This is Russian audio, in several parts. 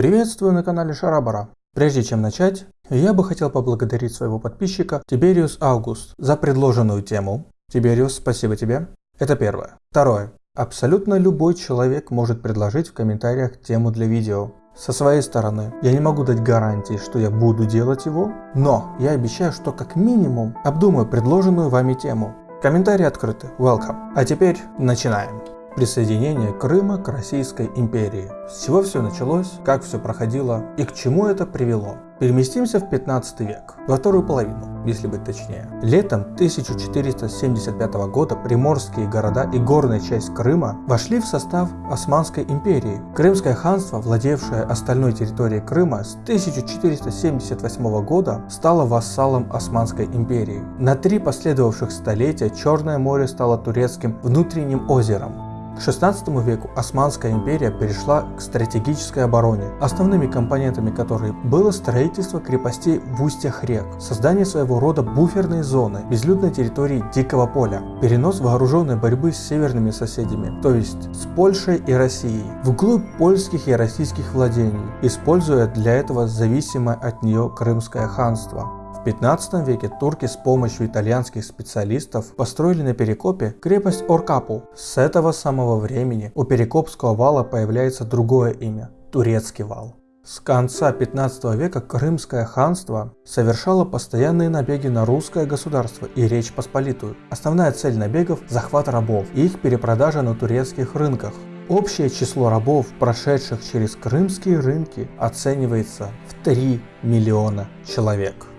Приветствую на канале Шарабара. Прежде чем начать, я бы хотел поблагодарить своего подписчика Тибериус Аугуст за предложенную тему. Тибериус, спасибо тебе. Это первое. Второе. Абсолютно любой человек может предложить в комментариях тему для видео. Со своей стороны, я не могу дать гарантии, что я буду делать его, но я обещаю, что как минимум обдумаю предложенную вами тему. Комментарии открыты. Welcome. А теперь начинаем. Присоединение Крыма к Российской империи. С чего все началось, как все проходило и к чему это привело. Переместимся в 15 век, во вторую половину, если быть точнее. Летом 1475 года приморские города и горная часть Крыма вошли в состав Османской империи. Крымское ханство, владевшее остальной территорией Крыма, с 1478 года стало вассалом Османской империи. На три последовавших столетия Черное море стало турецким внутренним озером, к XVI веку Османская империя перешла к стратегической обороне, основными компонентами которой было строительство крепостей в устьях рек, создание своего рода буферной зоны, безлюдной территории Дикого поля, перенос вооруженной борьбы с северными соседями, то есть с Польшей и Россией, вглубь польских и российских владений, используя для этого зависимое от нее Крымское ханство. В 15 веке турки с помощью итальянских специалистов построили на Перекопе крепость Оркапу. С этого самого времени у Перекопского вала появляется другое имя – Турецкий вал. С конца 15 века Крымское ханство совершало постоянные набеги на русское государство и Речь Посполитую. Основная цель набегов – захват рабов и их перепродажа на турецких рынках. Общее число рабов, прошедших через крымские рынки, оценивается в 3 миллиона человек.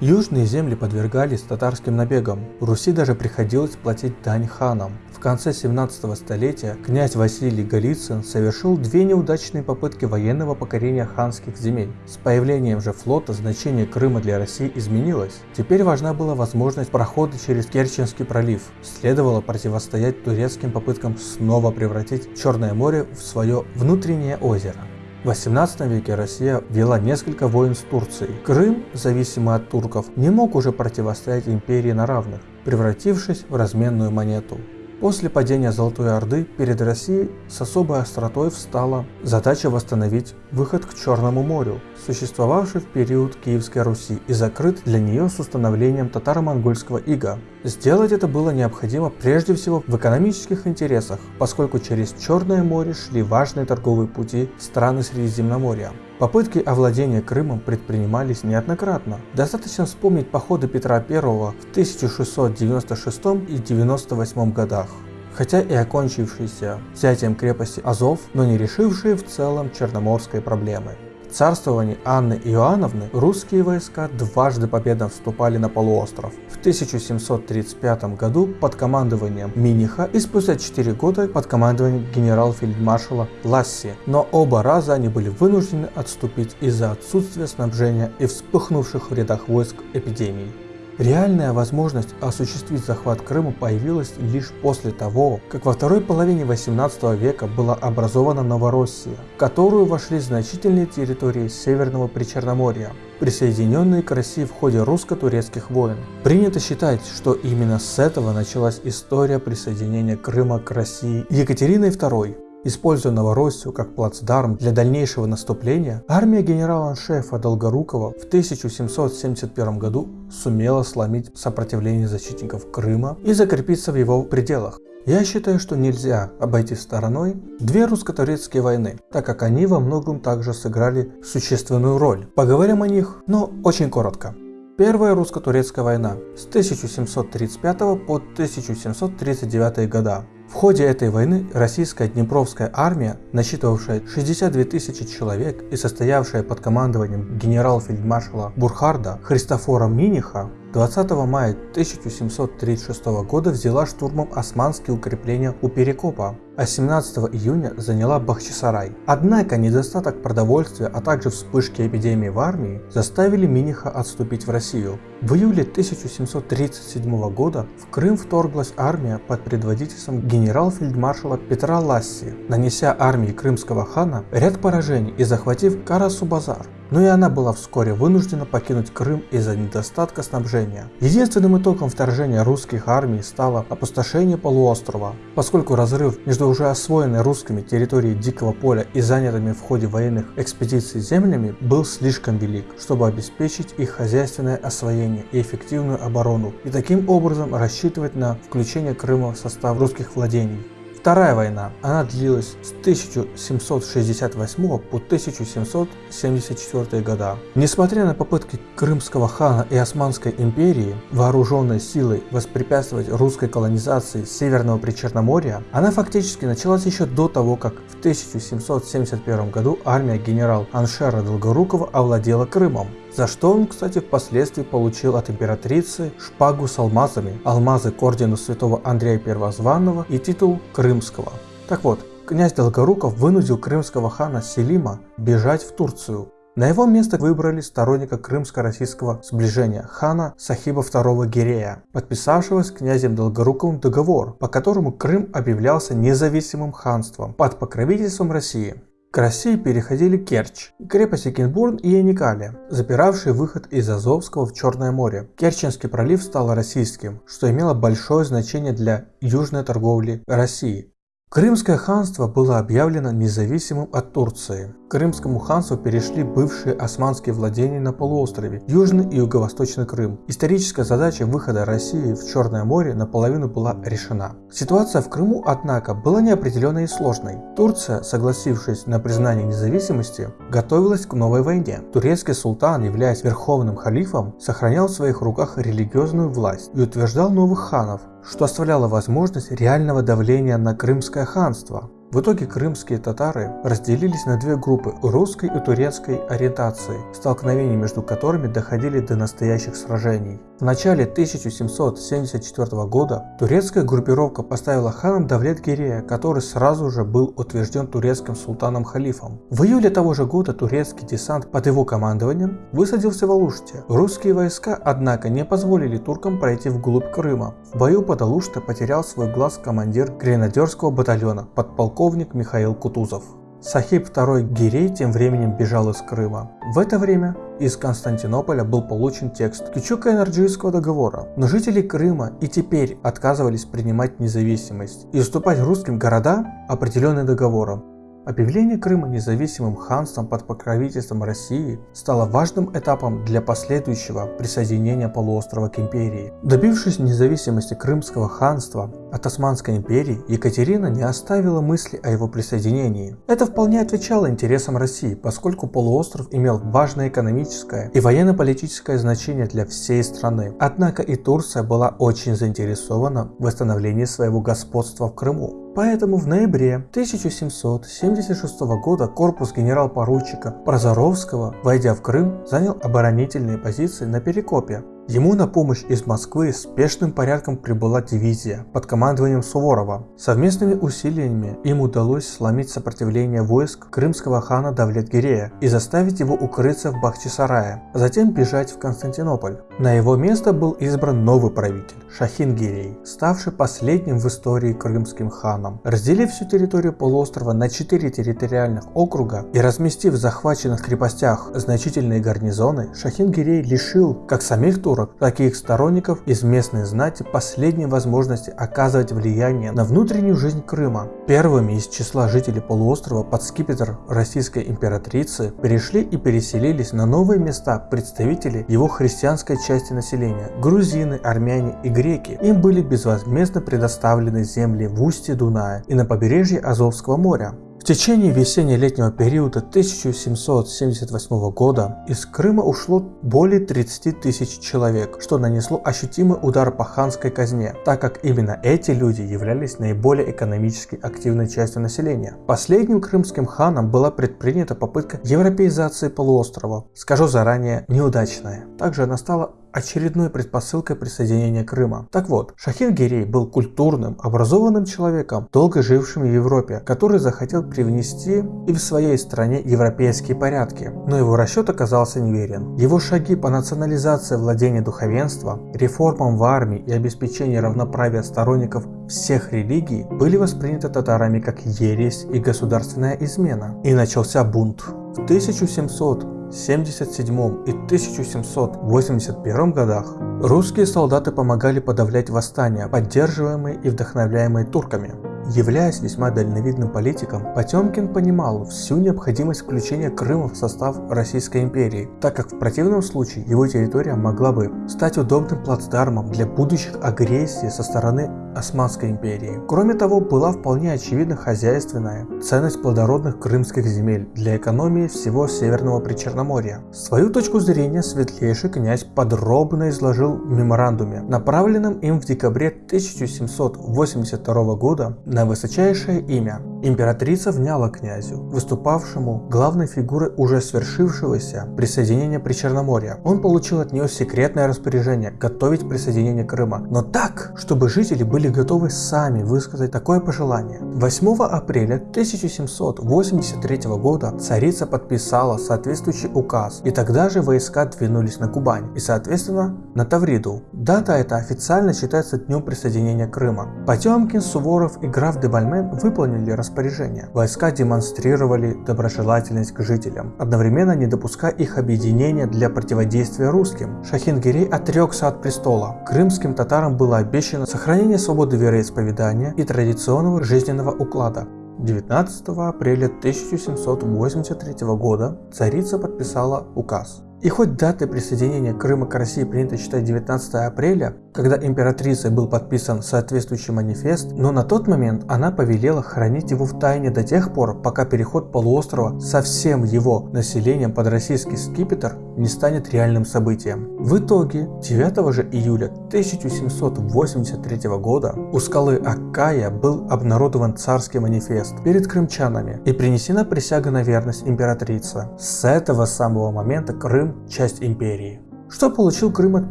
Южные земли подвергались татарским набегам, Руси даже приходилось платить дань ханам. В конце 17 столетия князь Василий Голицын совершил две неудачные попытки военного покорения ханских земель. С появлением же флота значение Крыма для России изменилось. Теперь важна была возможность прохода через Керченский пролив. Следовало противостоять турецким попыткам снова превратить Черное море в свое внутреннее озеро. В 18 веке Россия вела несколько войн с Турцией. Крым, зависимый от турков, не мог уже противостоять империи на равных, превратившись в разменную монету. После падения Золотой Орды перед Россией с особой остротой встала задача восстановить выход к Черному морю, существовавший в период Киевской Руси и закрыт для нее с установлением татаро-монгольского ига. Сделать это было необходимо прежде всего в экономических интересах, поскольку через Черное море шли важные торговые пути страны Средиземноморья. Попытки овладения Крымом предпринимались неоднократно. Достаточно вспомнить походы Петра I в 1696 и 98 годах хотя и окончившиеся взятием крепости Азов, но не решившие в целом черноморской проблемы царствовании Анны Иоанновны русские войска дважды победно вступали на полуостров. В 1735 году под командованием Миниха и спустя 4 года под командованием генерал-фельдмаршала Ласси, но оба раза они были вынуждены отступить из-за отсутствия снабжения и вспыхнувших в рядах войск эпидемий. Реальная возможность осуществить захват Крыма появилась лишь после того, как во второй половине 18 века была образована Новороссия, в которую вошли значительные территории Северного Причерноморья, присоединенные к России в ходе русско-турецких войн. Принято считать, что именно с этого началась история присоединения Крыма к России Екатериной II, Используя Новороссию как плацдарм для дальнейшего наступления, армия генерала-аншефа Долгорукова в 1771 году сумела сломить сопротивление защитников Крыма и закрепиться в его пределах. Я считаю, что нельзя обойти стороной две русско-турецкие войны, так как они во многом также сыграли существенную роль. Поговорим о них, но очень коротко. Первая русско-турецкая война с 1735 по 1739 года в ходе этой войны российская Днепровская армия, насчитывавшая 62 тысячи человек и состоявшая под командованием генерал-фельдмаршала Бурхарда Христофора Миниха, 20 мая 1736 года взяла штурмом османские укрепления у Перекопа, а 17 июня заняла Бахчисарай. Однако недостаток продовольствия, а также вспышки эпидемии в армии заставили Миниха отступить в Россию. В июле 1737 года в Крым вторглась армия под предводительством генерал-фельдмаршала Петра Ласси, нанеся армии крымского хана ряд поражений и захватив Карасу-Базар. но и она была вскоре вынуждена покинуть Крым из-за недостатка снабжения. Единственным итогом вторжения русских армий стало опустошение полуострова, поскольку разрыв между уже освоенной русскими территорией Дикого поля и занятыми в ходе военных экспедиций землями был слишком велик, чтобы обеспечить их хозяйственное освоение и эффективную оборону, и таким образом рассчитывать на включение Крыма в состав русских владений. Вторая война, она длилась с 1768 по 1774 года. Несмотря на попытки крымского хана и Османской империи вооруженной силой воспрепятствовать русской колонизации Северного Причерноморья, она фактически началась еще до того, как в 1771 году армия генерал Аншера Долгорукова овладела Крымом за что он, кстати, впоследствии получил от императрицы шпагу с алмазами, алмазы к ордену святого Андрея Первозванного и титул Крымского. Так вот, князь Долгоруков вынудил крымского хана Селима бежать в Турцию. На его место выбрали сторонника крымско-российского сближения хана Сахиба II Гирея, подписавшего с князем Долгоруковым договор, по которому Крым объявлялся независимым ханством под покровительством России. К России переходили Керчь, крепости Кинбурн и Яникали, запиравшие выход из Азовского в Черное море. Керченский пролив стал российским, что имело большое значение для южной торговли России. Крымское ханство было объявлено независимым от Турции. К Крымскому ханству перешли бывшие османские владения на полуострове, Южный и Юго-Восточный Крым. Историческая задача выхода России в Черное море наполовину была решена. Ситуация в Крыму, однако, была неопределенной и сложной. Турция, согласившись на признание независимости, готовилась к новой войне. Турецкий султан, являясь верховным халифом, сохранял в своих руках религиозную власть и утверждал новых ханов, что оставляло возможность реального давления на Крымское ханство. В итоге крымские татары разделились на две группы русской и турецкой ориентации, столкновения между которыми доходили до настоящих сражений. В начале 1774 года турецкая группировка поставила ханом Давлет Гирея, который сразу же был утвержден турецким султаном-халифом. В июле того же года турецкий десант под его командованием высадился в Алуште. Русские войска, однако, не позволили туркам пройти вглубь Крыма. В бою под Алуште потерял свой глаз командир гренадерского батальона, подполковник Михаил Кутузов. Сахиб II Гирей тем временем бежал из Крыма. В это время из Константинополя был получен текст Кючука-Энерджийского договора, но жители Крыма и теперь отказывались принимать независимость и уступать русским города, определенные договором. Объявление Крыма независимым ханством под покровительством России стало важным этапом для последующего присоединения полуострова к империи. Добившись независимости Крымского ханства от Османской империи, Екатерина не оставила мысли о его присоединении. Это вполне отвечало интересам России, поскольку полуостров имел важное экономическое и военно-политическое значение для всей страны. Однако и Турция была очень заинтересована в восстановлении своего господства в Крыму. Поэтому в ноябре 1776 года корпус генерал-поручика Прозоровского, войдя в Крым, занял оборонительные позиции на Перекопе, Ему на помощь из Москвы спешным порядком прибыла дивизия под командованием Суворова. Совместными усилиями им удалось сломить сопротивление войск крымского хана Давлетгирея и заставить его укрыться в Бахчисарае, а затем бежать в Константинополь. На его место был избран новый правитель Шахингирей, ставший последним в истории крымским ханом. Разделив всю территорию полуострова на четыре территориальных округа и разместив в захваченных крепостях значительные гарнизоны, Шахингирей лишил как самих тур 40 таких сторонников из местной знати последней возможности оказывать влияние на внутреннюю жизнь Крыма. Первыми из числа жителей полуострова под скипетр российской императрицы перешли и переселились на новые места представители его христианской части населения – грузины, армяне и греки. Им были безвозмездно предоставлены земли в устье Дуная и на побережье Азовского моря. В течение весенне-летнего периода 1778 года из Крыма ушло более 30 тысяч человек, что нанесло ощутимый удар по ханской казне, так как именно эти люди являлись наиболее экономически активной частью населения. Последним крымским ханом была предпринята попытка европеизации полуострова, скажу заранее, неудачная. Также она стала очередной предпосылкой присоединения Крыма. Так вот, Шахин Гирей был культурным, образованным человеком, долго жившим в Европе, который захотел привнести и в своей стране европейские порядки. Но его расчет оказался неверен. Его шаги по национализации владения духовенства, реформам в армии и обеспечению равноправия сторонников всех религий были восприняты татарами как ересь и государственная измена. И начался бунт. В 1700 1777 и 1781 годах русские солдаты помогали подавлять восстания, поддерживаемые и вдохновляемые турками. Являясь весьма дальновидным политиком, Потемкин понимал всю необходимость включения Крыма в состав Российской империи, так как в противном случае его территория могла бы стать удобным плацдармом для будущих агрессий со стороны Османской империи. Кроме того, была вполне очевидна хозяйственная ценность плодородных крымских земель для экономии всего Северного Причерноморья. Свою точку зрения светлейший князь подробно изложил в меморандуме, направленном им в декабре 1782 года на высочайшее имя. Императрица вняла князю, выступавшему главной фигурой уже свершившегося присоединения Причерноморья. Он получил от нее секретное распоряжение готовить присоединение Крыма, но так, чтобы жители были готовы сами высказать такое пожелание. 8 апреля 1783 года царица подписала соответствующий указ, и тогда же войска двинулись на Кубань и, соответственно, на Тавриду. Дата эта официально считается днем присоединения Крыма. Потемкин, Суворов и граф де Бальмен выполнили распоряжение. Войска демонстрировали доброжелательность к жителям, одновременно не допуская их объединения для противодействия русским. Шахингирей отрекся от престола. Крымским татарам было обещано сохранение свободы вероисповедания и традиционного жизненного уклада. 19 апреля 1783 года царица подписала указ. И хоть даты присоединения Крыма к России принято считать 19 апреля, когда императрицей был подписан соответствующий манифест, но на тот момент она повелела хранить его в тайне до тех пор, пока переход полуострова со всем его населением под российский скипетр не станет реальным событием. В итоге 9 же июля 1783 года у скалы Аккая был обнародован царский манифест перед крымчанами и принесена присяга на верность императрице. С этого самого момента Крым – часть империи. Что получил Крым от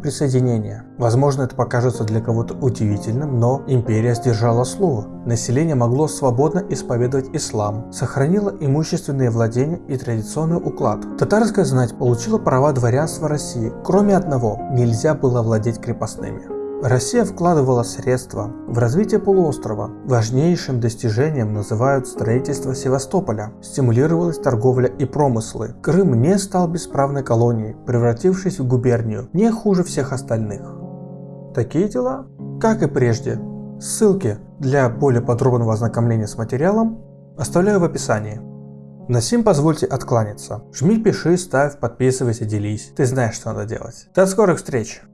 присоединения? Возможно, это покажется для кого-то удивительным, но империя сдержала слово. Население могло свободно исповедовать ислам, сохранило имущественные владения и традиционный уклад. Татарская знать получила права дворянства России, кроме одного – нельзя было владеть крепостными. Россия вкладывала средства в развитие полуострова. Важнейшим достижением называют строительство Севастополя. Стимулировалась торговля и промыслы. Крым не стал бесправной колонией, превратившись в губернию, не хуже всех остальных. Такие дела, как и прежде. Ссылки для более подробного ознакомления с материалом оставляю в описании. На сим позвольте откланяться. Жми, пиши, ставь, подписывайся, делись. Ты знаешь, что надо делать. До скорых встреч!